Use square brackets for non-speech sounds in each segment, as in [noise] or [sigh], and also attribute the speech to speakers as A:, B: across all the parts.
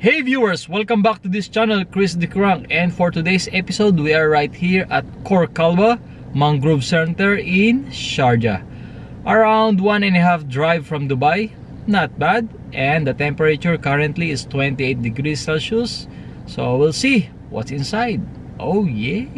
A: Hey viewers, welcome back to this channel, Chris Dikurang and for today's episode, we are right here at Khor Kalba Mangrove Center in Sharjah. Around one and a half drive from Dubai, not bad and the temperature currently is 28 degrees Celsius so we'll see what's inside. Oh yeah!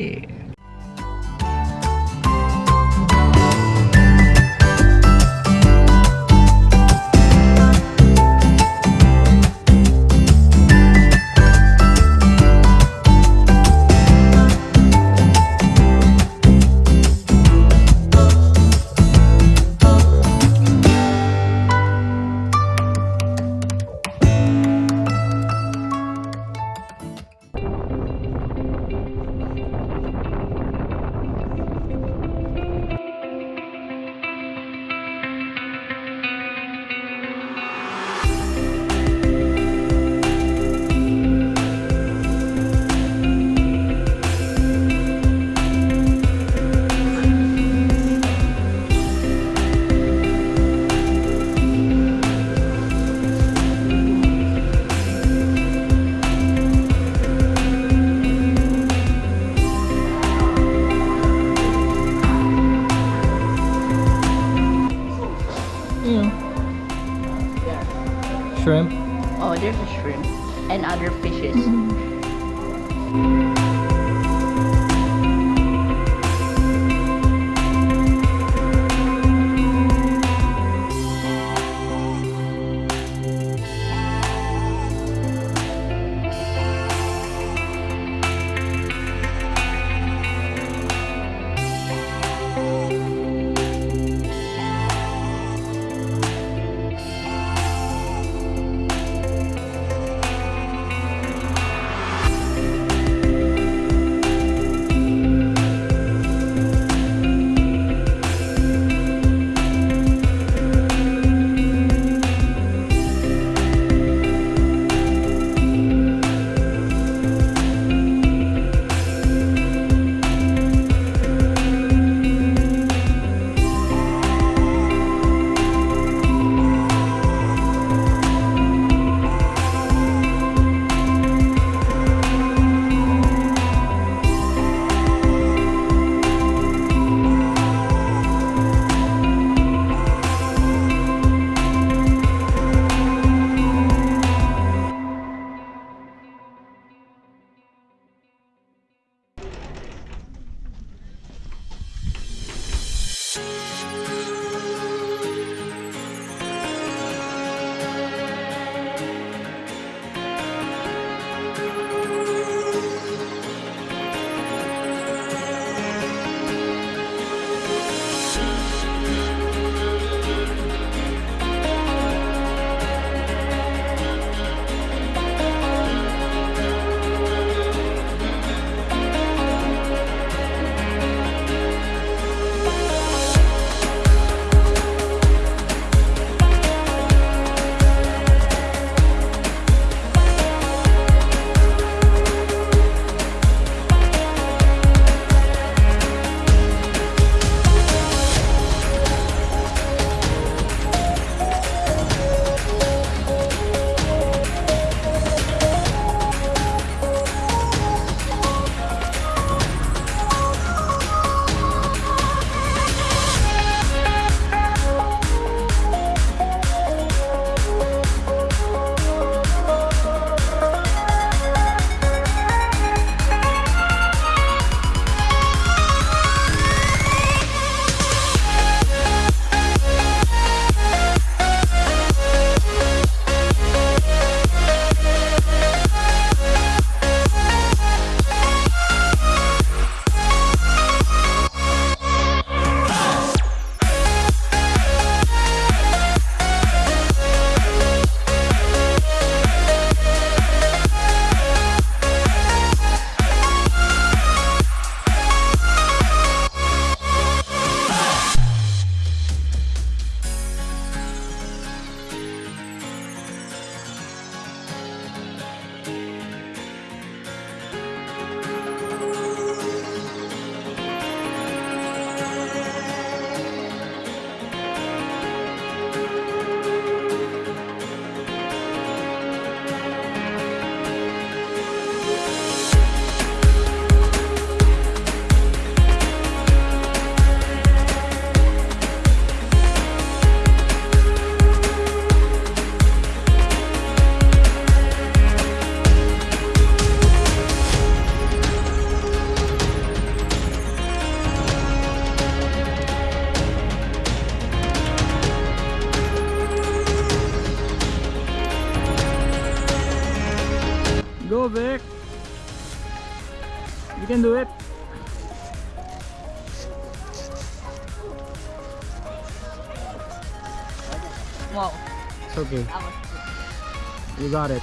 A: Shrimp?
B: Oh, there's a shrimp and other fishes. [laughs]
A: Go, Vic. You can do it.
B: Wow,
A: It's okay.
B: that was good.
A: You got it.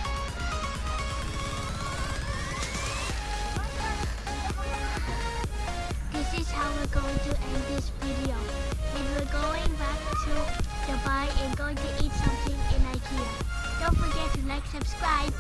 C: This is how we're going to end this video. And we're going back to Dubai and going to eat something in IKEA. Don't forget to like, subscribe,